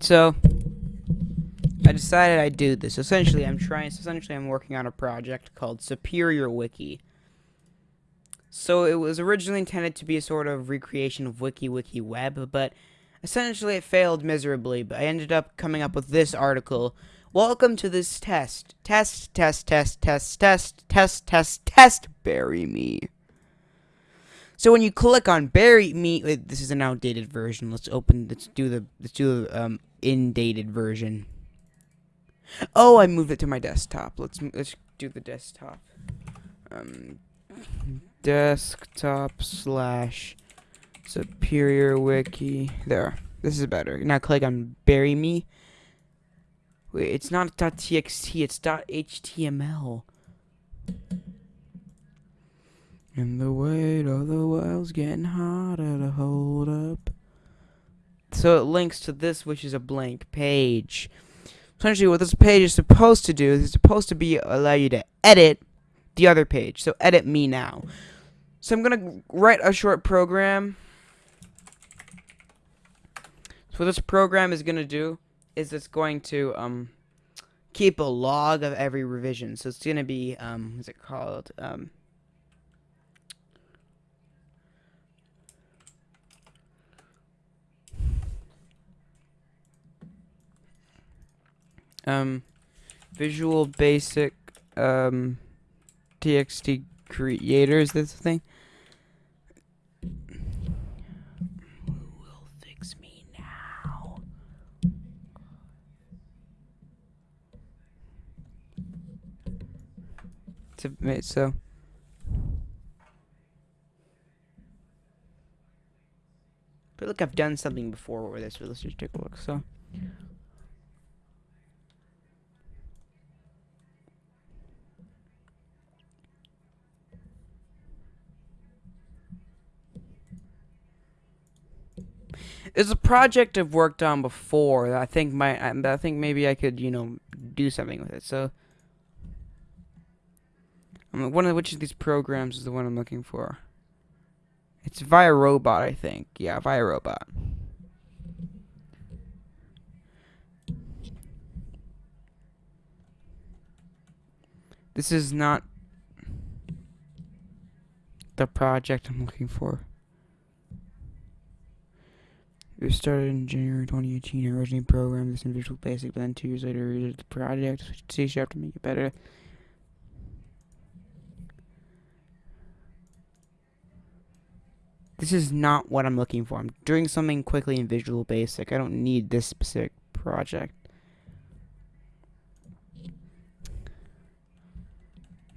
So, I decided I'd do this. Essentially, I'm trying. Essentially, I'm working on a project called Superior Wiki. So it was originally intended to be a sort of recreation of Wiki Wiki Web, but essentially it failed miserably. But I ended up coming up with this article. Welcome to this test. Test, test, test, test, test, test, test, test. Bury me. So when you click on bury me, wait, this is an outdated version. Let's open. Let's do the. Let's do the um indated version. Oh, I moved it to my desktop. Let's let's do the desktop. Um, desktop slash superior wiki. There. This is better. Now click on bury me. Wait, it's not .txt, it's .html. And the weight of the world's getting harder to hold up. So it links to this, which is a blank page. Essentially, what this page is supposed to do is it's supposed to be allow you to edit the other page. So edit me now. So I'm gonna write a short program. So what this program is gonna do is it's going to um keep a log of every revision. So it's gonna be um what's it called um um Visual Basic um TXT creators. This thing. Who will fix me now? To so. But look, I've done something before with this. So let's just take a look. So. It's a project I've worked on before that I think my I think maybe I could you know do something with it. So, um, one of which of these programs is the one I'm looking for. It's ViRobot, I think. Yeah, ViRobot. This is not the project I'm looking for. It was started in January 2018. I originally programmed this in Visual Basic, but then two years later, I the project, switched to C Sharp to make it better. This is not what I'm looking for. I'm doing something quickly in Visual Basic. I don't need this specific project.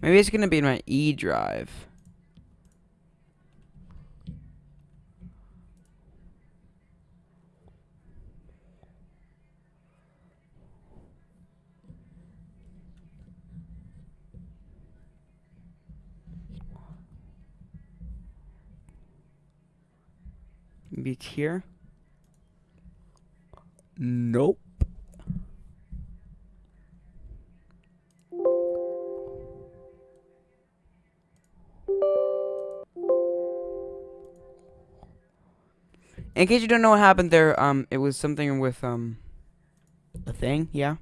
Maybe it's going to be in my E drive. It's here. Nope. In case you don't know what happened there, um, it was something with, um, a thing, yeah.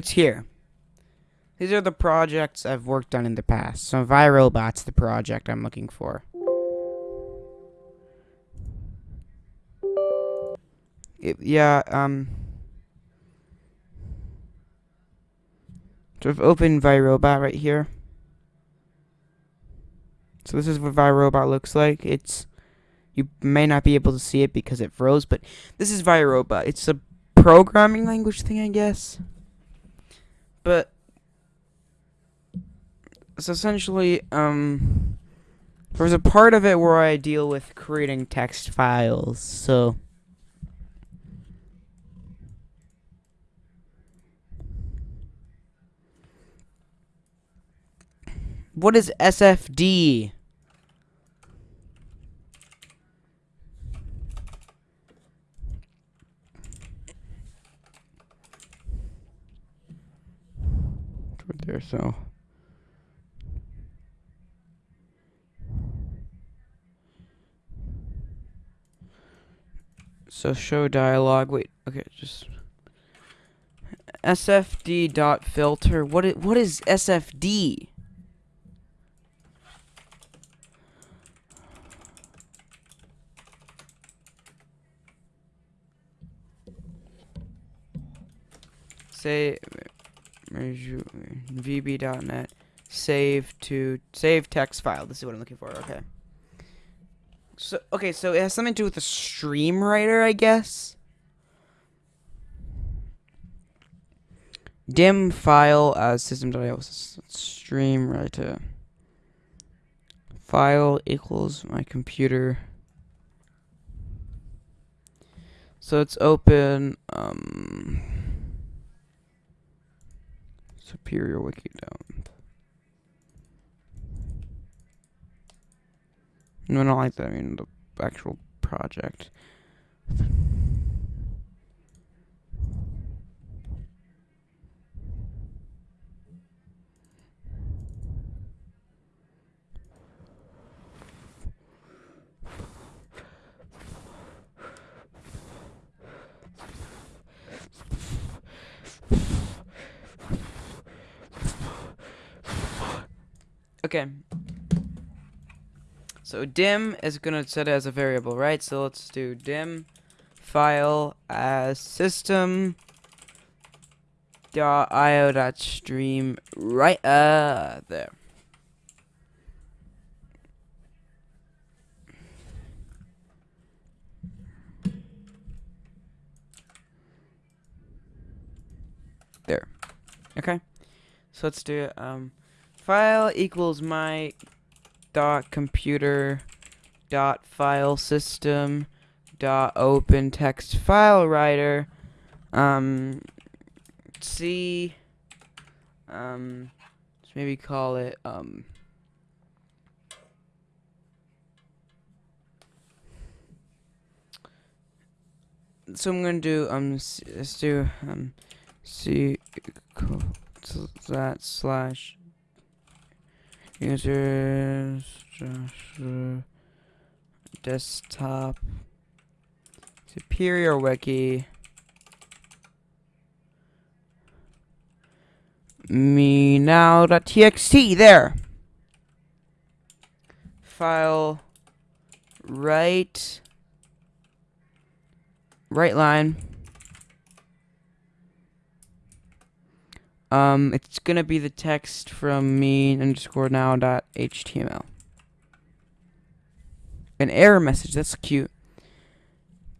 It's here. These are the projects I've worked on in the past. So ViRobot's the project I'm looking for. It, yeah, um... So I've opened ViRobot right here. So this is what ViRobot looks like. It's... You may not be able to see it because it froze, but this is ViRobot. It's a programming language thing, I guess. But it's essentially um there's a part of it where I deal with creating text files, so What is SFD? There, so. So show dialog. Wait, okay, just SFD dot filter. What is what is SFD? Say vb.net save to save text file. This is what I'm looking for. Okay. So okay, so it has something to do with the stream writer, I guess. dim file as system.io stream writer file equals my computer so it's open um superior wiki down no not like that. I mean the actual project Okay. So dim is gonna set it as a variable, right? So let's do dim file as system dot io dot stream right uh there. There. Okay. So let's do. Um file equals my dot computer dot file system dot open text file writer um c um let's maybe call it um so I'm gonna do um let's do um c that slash users desktop superior wiki me now.txt there. File right right line Um, it's gonna be the text from me underscore now dot html. An error message. That's cute.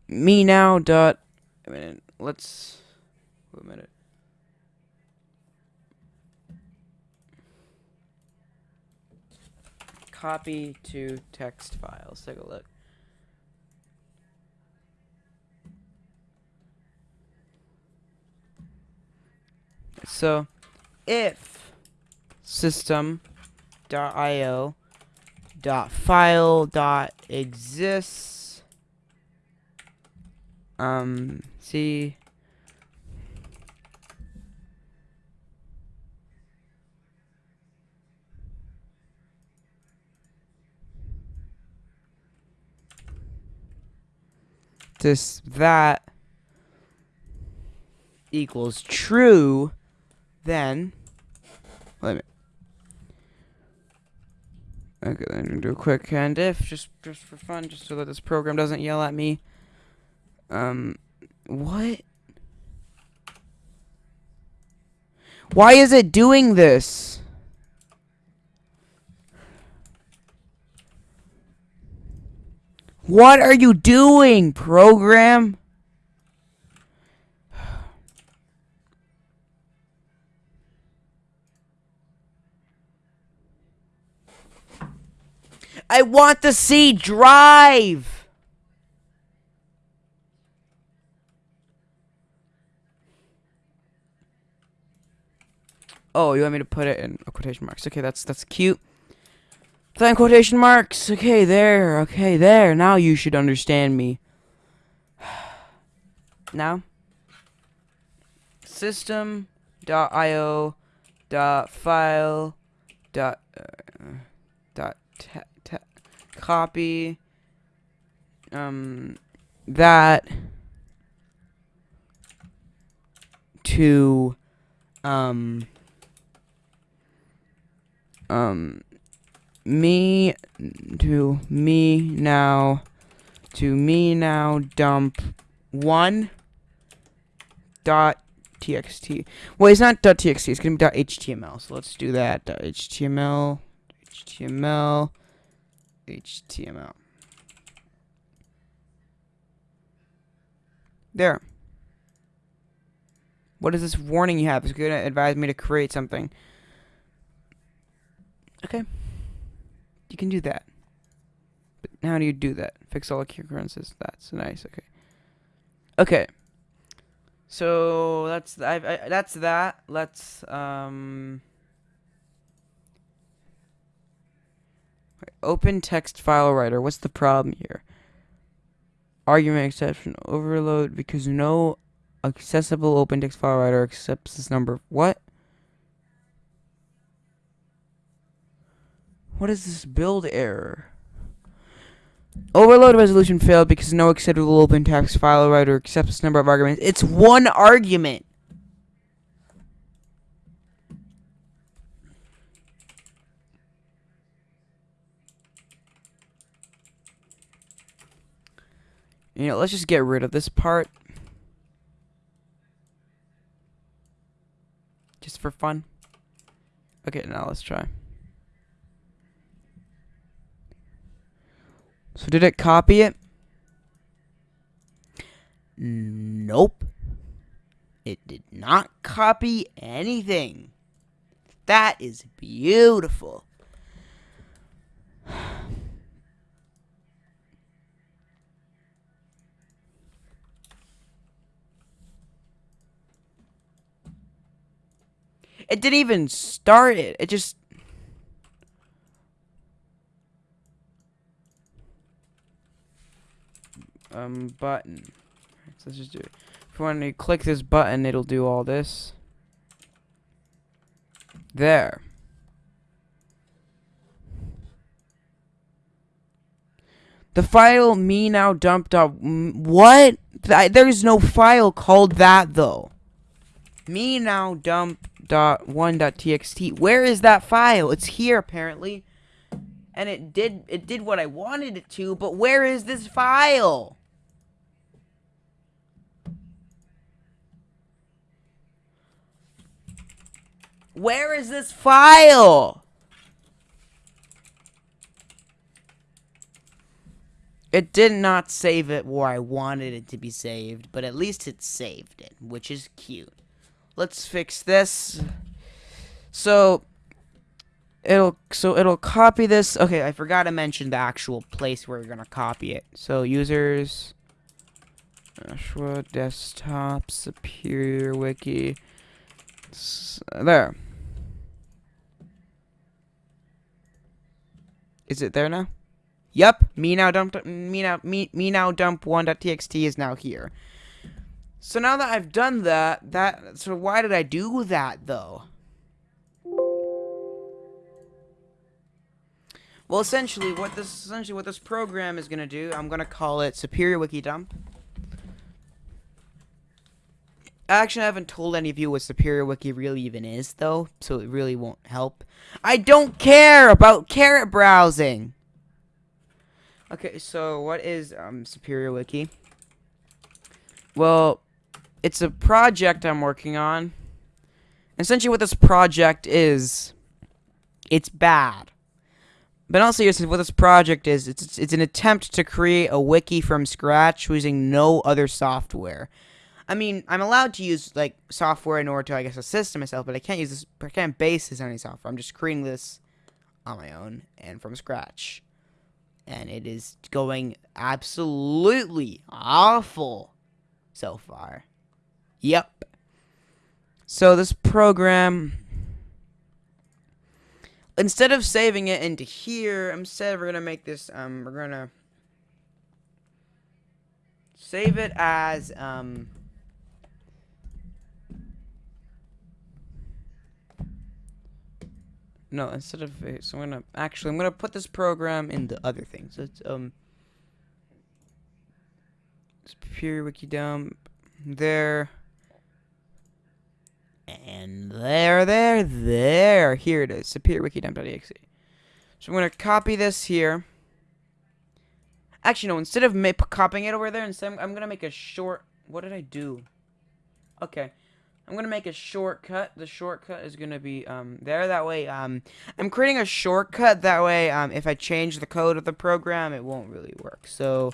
Me now dot. A minute. Let's. Wait a minute. Copy to text file. Let's take a look. So if system.io dot file dot exists um see this that equals true then, let me. Okay, then I'm gonna do a quick and if just just for fun, just so that this program doesn't yell at me. Um, what? Why is it doing this? What are you doing, program? I want to see drive. Oh, you want me to put it in quotation marks? Okay, that's that's cute. Then quotation marks. Okay, there. Okay, there. Now you should understand me. now, system.io dot file dot uh, dot copy um that to um um me to me now to me now dump one dot txt. Well, it's not dot txt. It's gonna be dot html. So let's do that. Dot html, html, html. There. What is this warning you have? It's going to advise me to create something. Okay. You can do that. But how do you do that? Fix all occurrences. That's nice. Okay. Okay. So that's I've, I, that's that. Let's um. Open text file writer. What's the problem here? Argument exception overload because no accessible open text file writer accepts this number. What? What is this build error? Overload resolution failed because no acceptable open text file writer accepts this number of arguments. It's one argument. You know, let's just get rid of this part. Just for fun. Okay, now let's try. So did it copy it? Nope. It did not copy anything. That is beautiful. It didn't even start it. It just um button. So let's just do it. If you want to click this button, it'll do all this. There. The file me now dumped up. What? There's no file called that though. Me now dump dot one dot txt. Where is that file? It's here apparently, and it did it did what I wanted it to. But where is this file? Where is this file? It did not save it where I wanted it to be saved, but at least it saved it, which is cute. Let's fix this. So it'll so it'll copy this. Okay, I forgot to mention the actual place where we're gonna copy it. So users desktop superior wiki there. Is it there now? Yep. Me now dump me now me me now dump one.txt is now here. So now that I've done that, that so why did I do that though? Well, essentially, what this essentially what this program is gonna do, I'm gonna call it Superior Wiki Dump. Actually, I haven't told any of you what Superior Wiki really even is, though, so it really won't help. I don't care about caret browsing. Okay, so what is um, Superior Wiki? Well, it's a project I'm working on. Essentially, what this project is, it's bad. But also, what this project is, it's it's an attempt to create a wiki from scratch using no other software. I mean, I'm allowed to use like software in order to, I guess, assist myself, but I can't use this. I can't base this on any software. I'm just creating this on my own and from scratch, and it is going absolutely awful so far. Yep. So this program instead of saving it into here, I'm instead we're gonna make this. Um, we're gonna save it as um. No, instead of so I'm gonna actually I'm gonna put this program in the other thing. So it's um Superior Wiki dump there. And there, there, there. Here it is. Superior Wiki dump.exe. So I'm gonna copy this here. Actually, no. Instead of copying it over there, instead I'm, I'm gonna make a short. What did I do? Okay. I'm gonna make a shortcut. The shortcut is gonna be um there. That way, um, I'm creating a shortcut. That way, um, if I change the code of the program, it won't really work. So,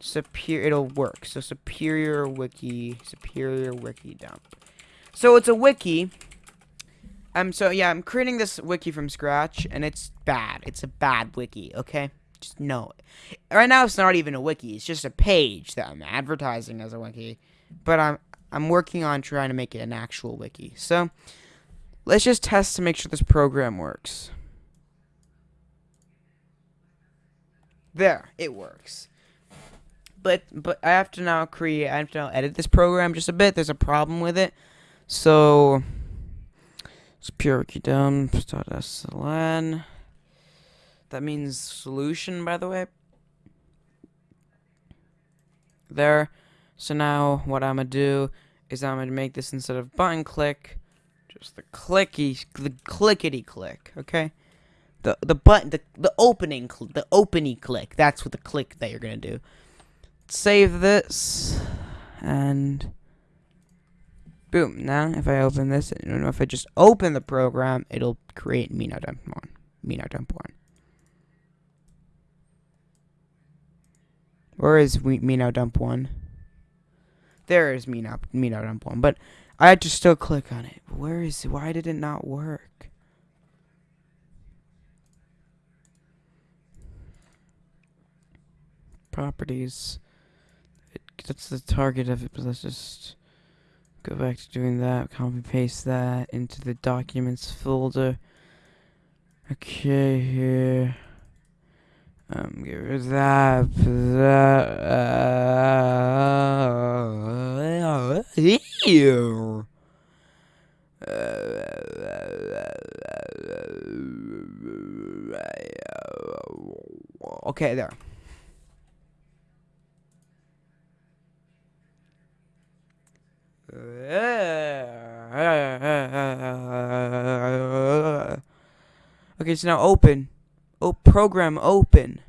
superior, it'll work. So superior wiki, superior wiki dump. So it's a wiki. Um, so yeah, I'm creating this wiki from scratch, and it's bad. It's a bad wiki. Okay, just know it. Right now, it's not even a wiki. It's just a page that I'm advertising as a wiki. But I'm I'm working on trying to make it an actual wiki. So, let's just test to make sure this program works. There, it works. But but I have to now create I have to now edit this program just a bit. There's a problem with it. So it's pure dump.sln. That means solution by the way. There. So now what I'm going to do is I'm to make this instead of button click, just the clicky, the clickety click, okay? The the button, the, the opening, the opening click. That's what the click that you're to do. Save this, and boom. Now, if I open this, if I just open the program, it'll create Mino Dump 1. Mino Dump 1. Where is Mino Dump 1? There is me not on one, but I had to still click on it. Where is? Why did it not work? Properties. It, that's the target of it, but let's just go back to doing that. Copy paste that into the documents folder. Okay, here. Um, give her that. that uh, ew. Okay, there. Okay, so now open. Oh, program open.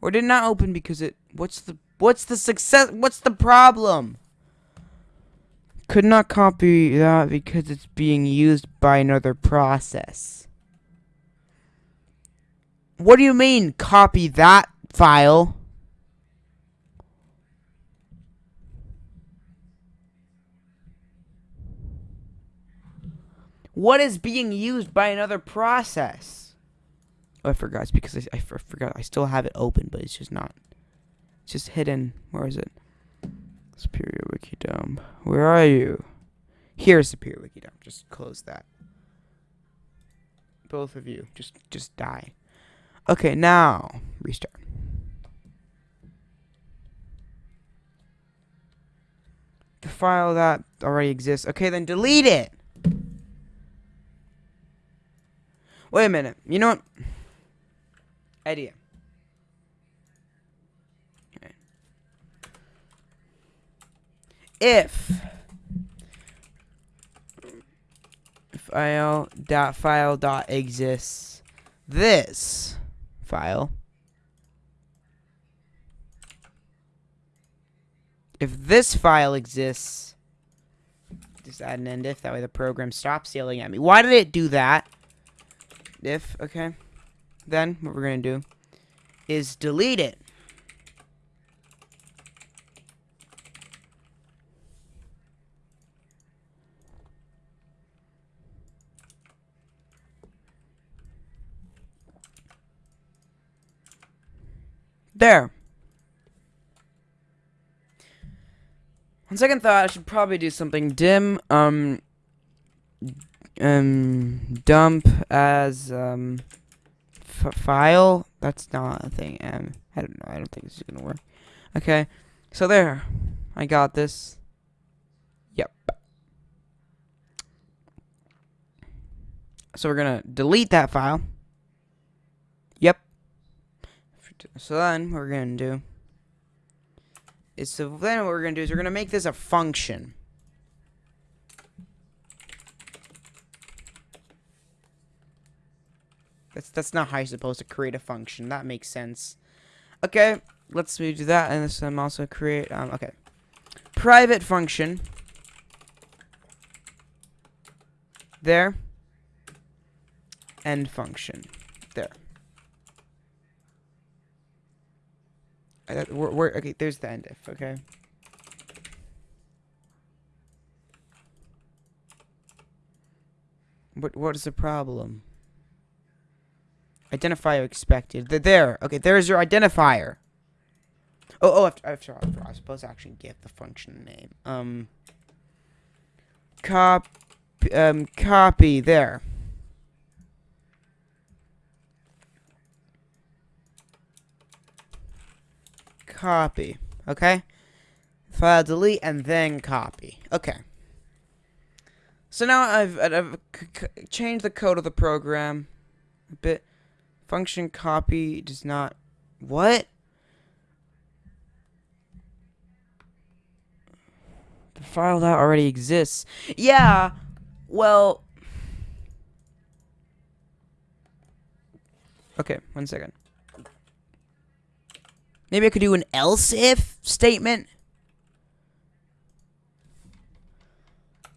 Or did not open because it what's the what's the success what's the problem? Could not copy that because it's being used by another process. What do you mean copy that file? What is being used by another process? Oh, I forgot. It's because I, I, forgot. I still have it open, but it's just not. It's just hidden. Where is it? Superior Wiki Dump. Where are you? Here's Superior Wiki Dump. Just close that. Both of you. Just, just die. Okay, now restart. The file that already exists. Okay, then delete it. Wait a minute. You know what? idea. If file dot file dot exists this file if this file exists just add an end if that way the program stops yelling at me why did it do that if okay then what we're going to do is delete it. There. On second thought, I should probably do something dim, um, um dump as um file. That's not a thing. Um, I don't know. I don't think this is gonna work. Okay, so there, I got this. Yep. So we're gonna delete that file. Yep. So then what we're gonna do is so then what we're gonna do is we're gonna make this a function. That's that's not how you're supposed to create a function. That makes sense. Okay, let's do that, and this I'm also create. Um, okay, private function. There. End function. There. We're, we're, okay, there's the end if, okay? What, what is the problem? Identifier expected. There. Okay, there's your identifier. Oh, oh, after, after, after, I suppose I actually give the function name. Um, cop, um, copy there. Copy. Okay. File delete and then copy. Okay. So now I've, I've changed the code of the program a bit. Function copy does not... What? The file that already exists. Yeah, well... Okay, one second. Maybe I could do an else if statement.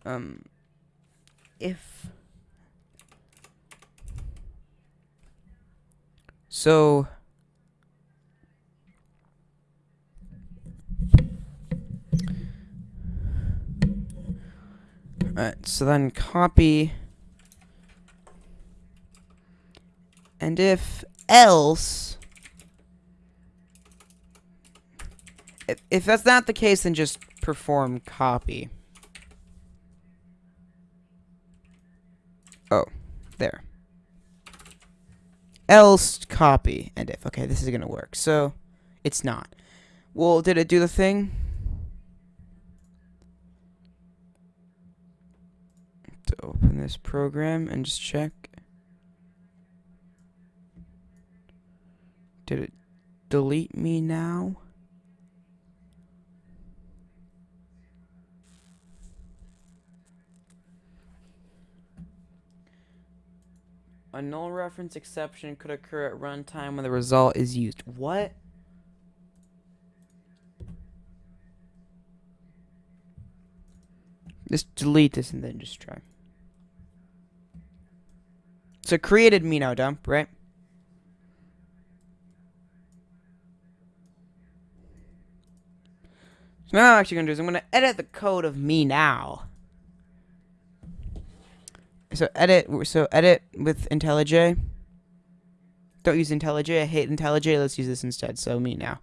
Um, if So Alright, so then copy and if else if, if that's not the case then just perform copy. Oh, there else copy and if. Okay, this is going to work. So, it's not. Well, did it do the thing? To open this program and just check. Did it delete me now? A null reference exception could occur at runtime when the result is used. What? Just delete this and then just try. So created me now dump, right? So now I'm actually gonna do is I'm gonna edit the code of me now so edit so edit with IntelliJ. Don't use IntelliJ. I hate IntelliJ. Let's use this instead. So me now.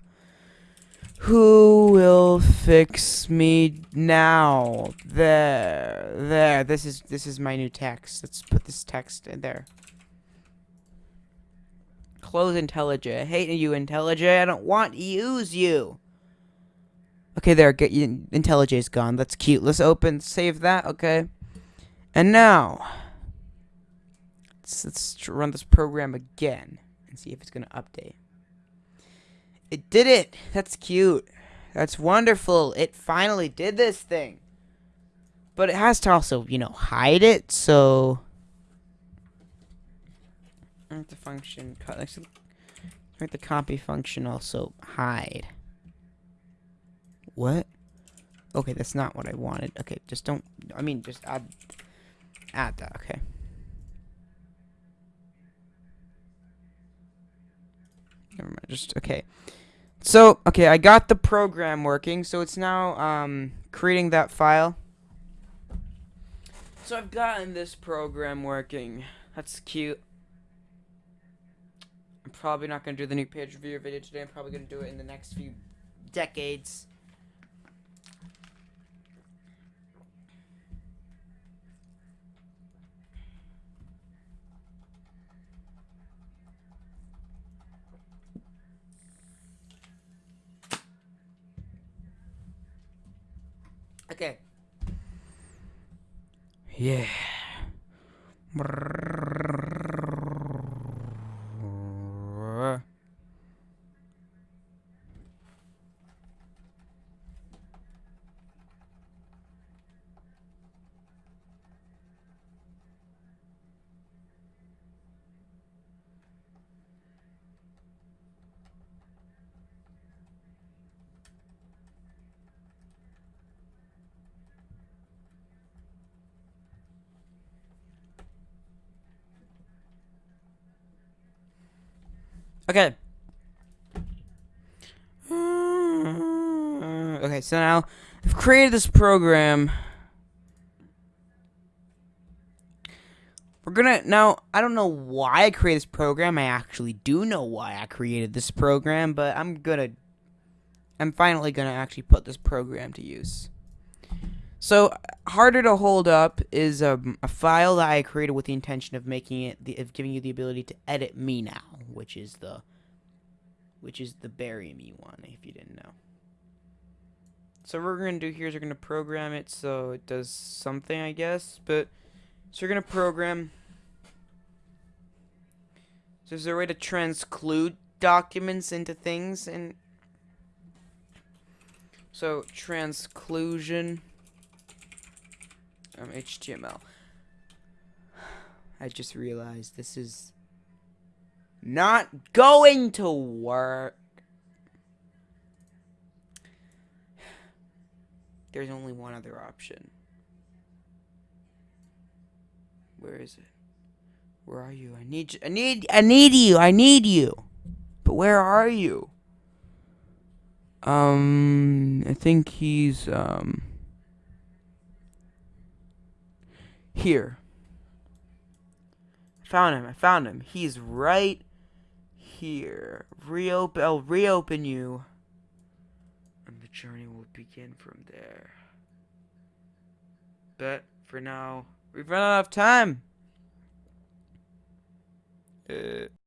Who will fix me now? There, there. This is this is my new text. Let's put this text in there. Close IntelliJ. I hate you, IntelliJ. I don't want to use you. Okay, there. Get. IntelliJ is gone. That's cute. Let's open. Save that. Okay. And now. Let's, let's run this program again and see if it's going to update. It did it! That's cute. That's wonderful. It finally did this thing. But it has to also, you know, hide it, so... Make the function, cut. make the copy function also hide. What? Okay, that's not what I wanted. Okay, just don't, I mean, just add, add that, okay. Never mind. Just okay. So okay, I got the program working. So it's now um, creating that file. So I've gotten this program working. That's cute. I'm probably not gonna do the new page review video today. I'm probably gonna do it in the next few decades. Okay. Yeah. Okay. Okay, so now I've created this program. We're gonna now. I don't know why I created this program. I actually do know why I created this program, but I'm gonna. I'm finally gonna actually put this program to use. So harder to hold up is um, a file that I created with the intention of making it, the, of giving you the ability to edit me now, which is the, which is the bury me one, if you didn't know. So what we're gonna do here is we're gonna program it so it does something, I guess. But so we're gonna program. So is there a way to transclude documents into things and so transclusion um, HTML. I just realized this is not going to work. There's only one other option. Where is it? Where are you? I need you. I need I need you. I need you. But where are you? Um I think he's um Here. I found him. I found him. He's right here. Reopen. I'll reopen you. And the journey will begin from there. But for now, we've run out of time. Uh.